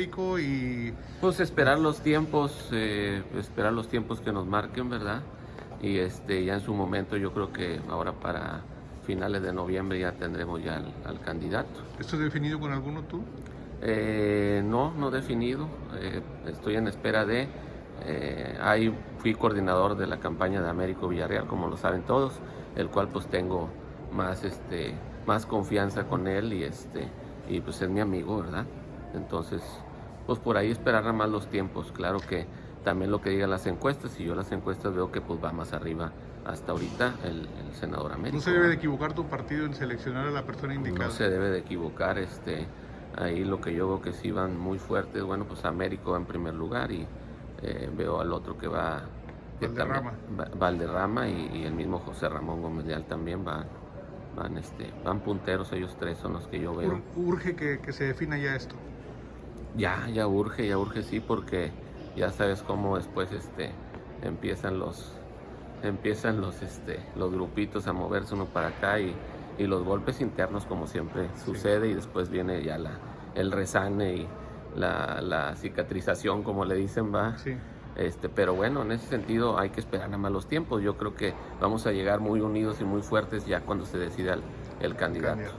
Y... Pues esperar los tiempos, eh, esperar los tiempos que nos marquen, ¿verdad? Y este, ya en su momento yo creo que ahora para finales de noviembre ya tendremos ya al, candidato. ¿Esto es definido con alguno tú? Eh, no, no definido. Eh, estoy en espera de... ahí fui coordinador de la campaña de Américo Villarreal, como lo saben todos, el cual pues tengo más, este, más confianza con él y, este, y pues es mi amigo, ¿verdad? Entonces, pues por ahí esperar a más los tiempos. Claro que también lo que digan las encuestas, y yo las encuestas veo que pues va más arriba hasta ahorita el, senador Américo. ¿No se debe de equivocar tu partido en seleccionar a la persona indicada? No se debe de equivocar, este, ahí lo que yo veo que sí van muy fuertes, bueno pues Américo va en primer lugar y eh, veo al otro que va... Valderrama. Valderrama y, y, el mismo José Ramón Gómez Leal también va van, este, van punteros, ellos tres son los que yo veo. ¿Urge que, se defina ya esto? Ya, ya urge, ya urge sí, porque ya sabes cómo después este, empiezan los empiezan los, este, los grupitos a moverse uno para acá y, los golpes internos como siempre sucede y después viene ya la, el resane y la, la cicatrización como le dicen va. Sí. Este, pero bueno, en ese sentido hay que esperar a malos tiempos. Yo creo que vamos a llegar muy unidos y muy fuertes ya cuando se decida el, candidato.